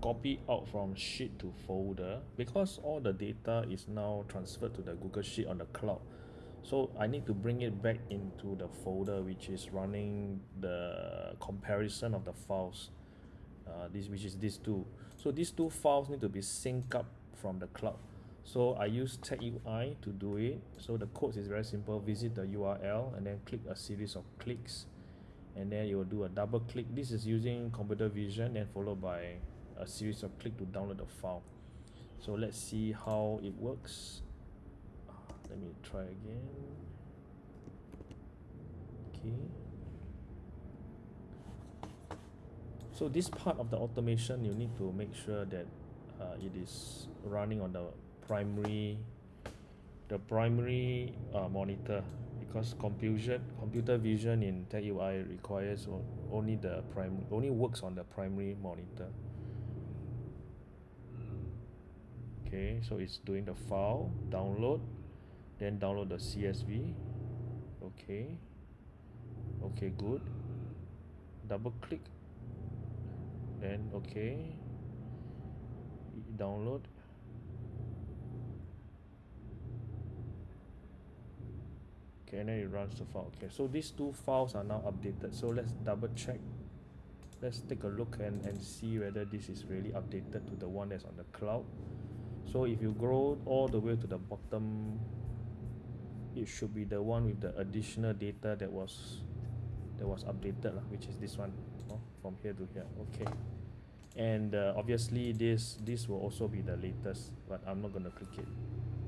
copy out from sheet to folder because all the data is now transferred to the Google Sheet on the cloud. So I need to bring it back into the folder which is running the comparison of the files uh, this which is these two. So these two files need to be synced up from the cloud. So I use TagUI to do it. So the code is very simple. Visit the URL and then click a series of clicks. And then you will do a double click. This is using computer vision and followed by a series of click to download the file. So let's see how it works. Let me try again. Okay. So this part of the automation you need to make sure that uh, it is running on the primary the primary uh, monitor. Because computer computer vision in TagUI requires only the prime only works on the primary monitor okay so it's doing the file download then download the CSV okay okay good double click then okay download. Okay and then it runs the file okay so these two files are now updated so let's double check let's take a look and and see whether this is really updated to the one that's on the cloud so if you go all the way to the bottom it should be the one with the additional data that was that was updated lah, which is this one oh, from here to here. Okay. And uh, obviously this this will also be the latest but I'm not to click it